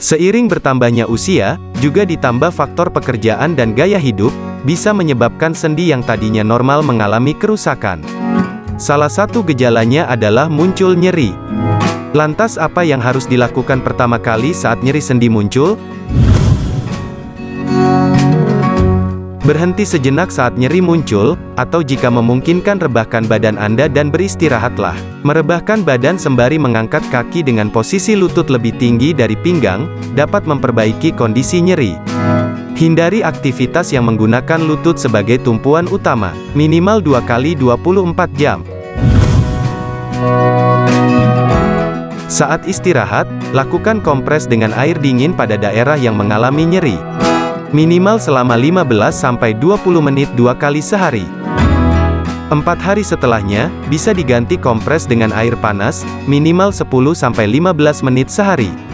Seiring bertambahnya usia, juga ditambah faktor pekerjaan dan gaya hidup, bisa menyebabkan sendi yang tadinya normal mengalami kerusakan. Salah satu gejalanya adalah muncul nyeri. Lantas apa yang harus dilakukan pertama kali saat nyeri sendi muncul? Berhenti sejenak saat nyeri muncul, atau jika memungkinkan rebahkan badan Anda dan beristirahatlah. Merebahkan badan sembari mengangkat kaki dengan posisi lutut lebih tinggi dari pinggang, dapat memperbaiki kondisi nyeri. Hindari aktivitas yang menggunakan lutut sebagai tumpuan utama, minimal 2 kali 24 jam. Saat istirahat, lakukan kompres dengan air dingin pada daerah yang mengalami nyeri. Minimal selama 15-20 menit dua kali sehari. Empat hari setelahnya, bisa diganti kompres dengan air panas, minimal 10-15 menit sehari.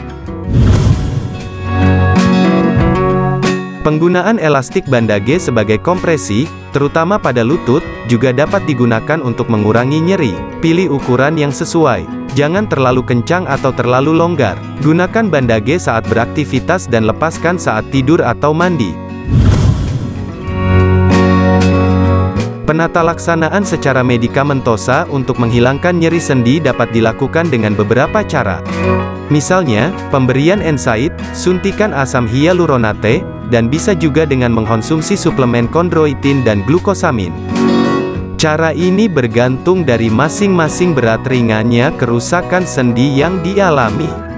Penggunaan elastik bandage sebagai kompresi, terutama pada lutut, juga dapat digunakan untuk mengurangi nyeri. Pilih ukuran yang sesuai. Jangan terlalu kencang atau terlalu longgar. Gunakan bandage saat beraktivitas dan lepaskan saat tidur atau mandi. Penata laksanaan secara medikamentosa untuk menghilangkan nyeri sendi dapat dilakukan dengan beberapa cara. Misalnya, pemberian NSAID, suntikan asam hyaluronate, dan bisa juga dengan mengkonsumsi suplemen kondroitin dan glukosamin. Cara ini bergantung dari masing-masing berat ringannya kerusakan sendi yang dialami.